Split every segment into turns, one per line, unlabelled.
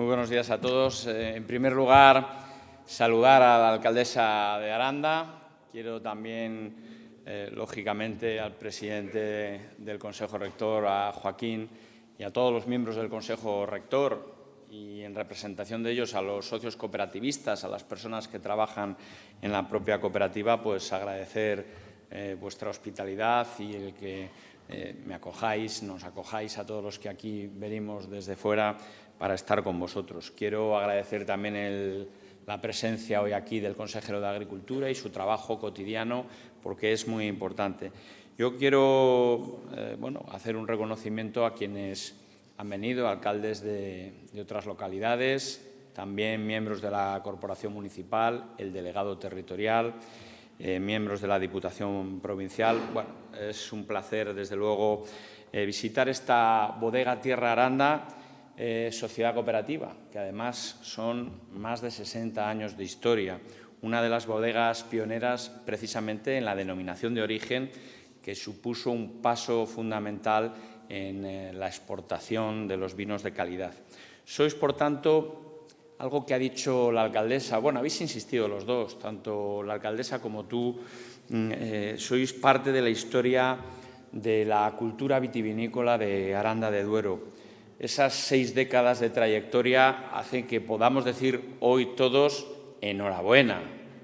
Muy buenos días a todos. Eh, en primer lugar, saludar a la alcaldesa de Aranda. Quiero también, eh, lógicamente, al presidente del Consejo Rector, a Joaquín, y a todos los miembros del Consejo Rector y en representación de ellos a los socios cooperativistas, a las personas que trabajan en la propia cooperativa, pues agradecer eh, vuestra hospitalidad y el que me acojáis, nos acojáis a todos los que aquí venimos desde fuera para estar con vosotros. Quiero agradecer también la presencia hoy aquí del consejero de Agricultura y su trabajo cotidiano, porque es muy importante. Yo quiero eh, bueno, hacer un reconocimiento a quienes han venido, alcaldes de, otras localidades, también miembros de la Corporación Municipal, el delegado territorial, eh, miembros de la Diputación Provincial. Bueno, es un placer, desde luego, eh, visitar esta bodega Tierra Aranda, eh, sociedad cooperativa, que además son más de 60 años de historia, una de las bodegas pioneras precisamente en la denominación de origen que supuso un paso fundamental en eh, la exportación de los vinos de calidad. Sois, por tanto, algo que ha dicho la alcaldesa, bueno, habéis insistido los dos, tanto la alcaldesa como tú, mm, eh, sois parte de la historia de la cultura vitivinícola de Aranda de Duero. Esas seis décadas de trayectoria hacen que podamos decir hoy todos enhorabuena,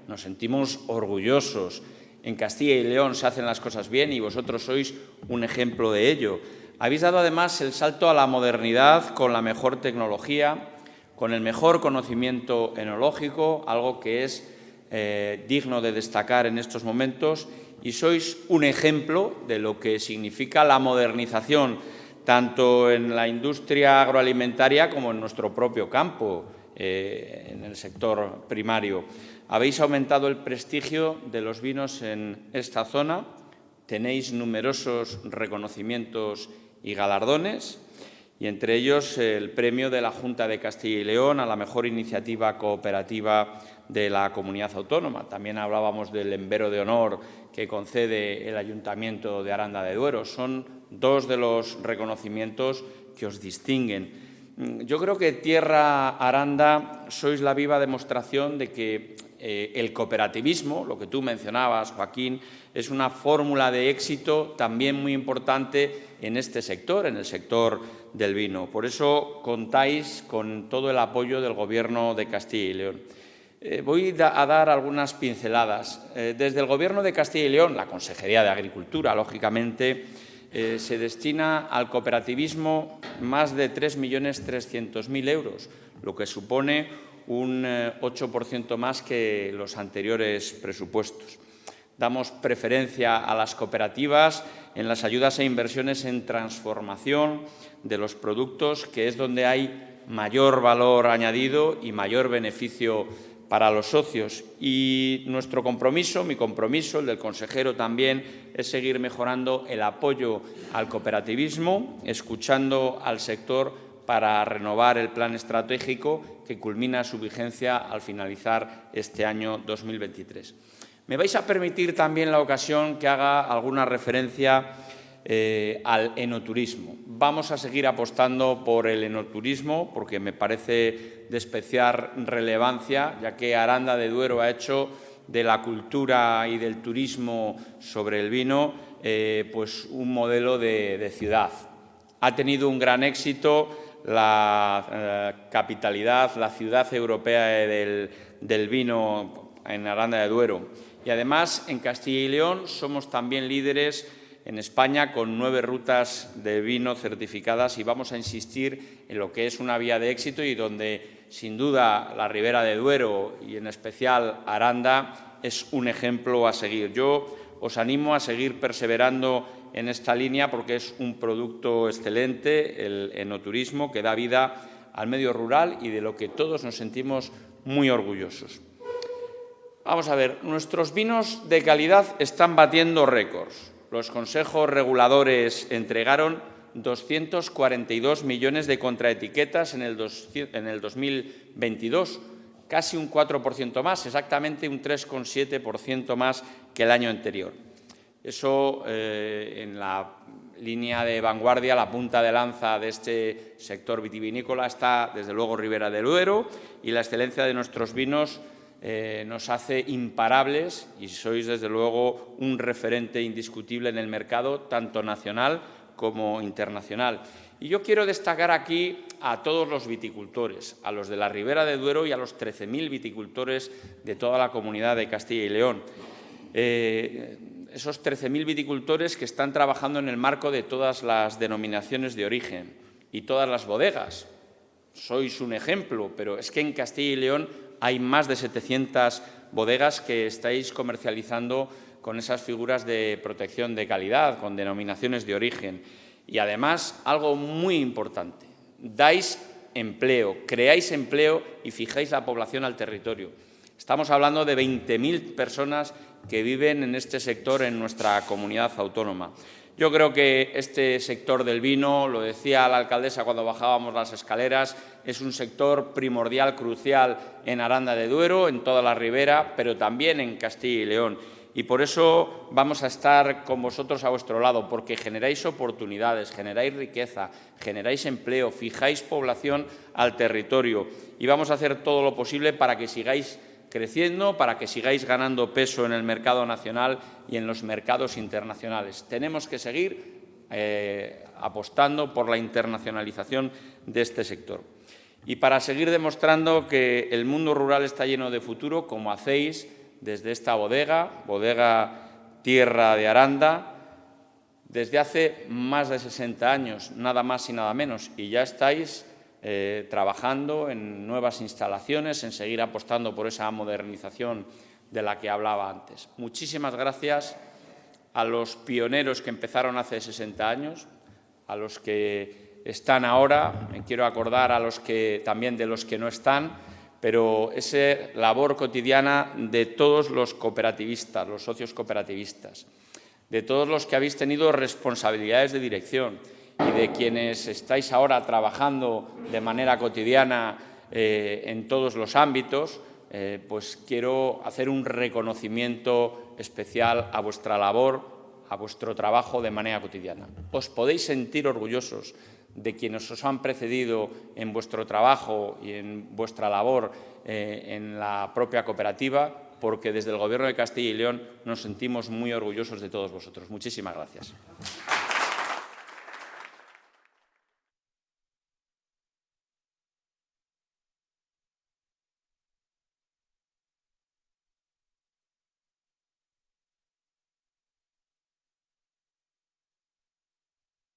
nos sentimos orgullosos. En Castilla y León se hacen las cosas bien y vosotros sois un ejemplo de ello. Habéis dado además el salto a la modernidad con la mejor tecnología, con el mejor conocimiento enológico, algo que es eh, digno de destacar en estos momentos, y sois un ejemplo de lo que significa la modernización tanto en la industria agroalimentaria como en nuestro propio campo, eh, en el sector primario. Habéis aumentado el prestigio de los vinos en esta zona, tenéis numerosos reconocimientos y galardones, y entre ellos el premio de la Junta de Castilla y León a la mejor iniciativa cooperativa de la comunidad autónoma. También hablábamos del Embero de Honor que concede el Ayuntamiento de Aranda de Duero. Son dos de los reconocimientos que os distinguen. Mm, yo creo que Tierra Aranda sois la viva demostración de que eh, el cooperativismo, lo que tú mencionabas, Joaquín, es una fórmula de éxito también muy importante en este sector, en el sector del vino. Por eso contáis con todo el apoyo del Gobierno de Castilla y León. Eh, voy a dar algunas pinceladas. Eh, desde el Gobierno de Castilla y León, la Consejería de Agricultura, lógicamente, eh, se destina al cooperativismo más de 3.300.000 euros, lo que supone un 8% más que los anteriores presupuestos. Damos preferencia a las cooperativas en las ayudas e inversiones en transformación de los productos, que es donde hay mayor valor añadido y mayor beneficio para los socios. Y nuestro compromiso, mi compromiso, el del consejero también, es seguir mejorando el apoyo al cooperativismo, escuchando al sector para renovar el plan estratégico que culmina su vigencia al finalizar este año 2023. Me vais a permitir también la ocasión que haga alguna referencia eh, al enoturismo. Vamos a seguir apostando por el enoturismo porque me parece de especial relevancia, ya que Aranda de Duero ha hecho de la cultura y del turismo sobre el vino eh, pues un modelo de, ciudad. Ha tenido un gran éxito la eh, capitalidad, la ciudad europea del, del vino en Aranda de Duero. Y además, en Castilla y León somos también líderes en España con nueve rutas de vino certificadas y vamos a insistir en lo que es una vía de éxito y donde, sin duda, la Ribera de Duero y, en especial, Aranda es un ejemplo a seguir. Yo os animo a seguir perseverando en esta línea porque es un producto excelente, el enoturismo, que da vida al medio rural y de lo que todos nos sentimos muy orgullosos. Vamos a ver, nuestros vinos de calidad están batiendo récords los consejos reguladores entregaron 242 millones de contraetiquetas en el, 2022, casi un 4% más, exactamente un 3,7% más que el año anterior. Eso, eh, en la línea de vanguardia, la punta de lanza de este sector vitivinícola está, desde luego, Ribera del Duero y la excelencia de nuestros vinos eh, nos hace imparables y sois, desde luego, un referente indiscutible en el mercado, tanto nacional como internacional. Y yo quiero destacar aquí a todos los viticultores, a los de la Ribera de Duero y a los 13.000 viticultores de toda la comunidad de Castilla y León. Eh, esos 13.000 viticultores que están trabajando en el marco de todas las denominaciones de origen y todas las bodegas. Sois un ejemplo, pero es que en Castilla y León hay más de 700 bodegas que estáis comercializando con esas figuras de protección de calidad, con denominaciones de origen. Y además, algo muy importante, dais empleo, creáis empleo y fijáis la población al territorio. Estamos hablando de 20.000 personas que viven en este sector en nuestra comunidad autónoma. Yo creo que este sector del vino, lo decía la alcaldesa cuando bajábamos las escaleras, es un sector primordial, crucial en Aranda de Duero, en toda la ribera, pero también en Castilla y León. Y por eso vamos a estar con vosotros a vuestro lado, porque generáis oportunidades, generáis riqueza, generáis empleo, fijáis población al territorio y vamos a hacer todo lo posible para que sigáis creciendo para que sigáis ganando peso en el mercado nacional y en los mercados internacionales. Tenemos que seguir eh, apostando por la internacionalización de este sector. Y para seguir demostrando que el mundo rural está lleno de futuro, como hacéis desde esta bodega, bodega Tierra de Aranda, desde hace más de 60 años, nada más y nada menos, y ya estáis eh, trabajando en nuevas instalaciones, en seguir apostando por esa modernización de la que hablaba antes. Muchísimas gracias a los pioneros que empezaron hace 60 años, a los que están ahora, quiero acordar a los que también de los que no están, pero esa labor cotidiana de todos los cooperativistas, los socios cooperativistas, de todos los que habéis tenido responsabilidades de dirección, y de quienes estáis ahora trabajando de manera cotidiana eh, en todos los ámbitos, eh, pues quiero hacer un reconocimiento especial a vuestra labor, a vuestro trabajo de manera cotidiana. Os podéis sentir orgullosos de quienes os han precedido en vuestro trabajo y en vuestra labor eh, en la propia cooperativa, porque desde el Gobierno de Castilla y León nos sentimos muy orgullosos de todos vosotros. Muchísimas gracias.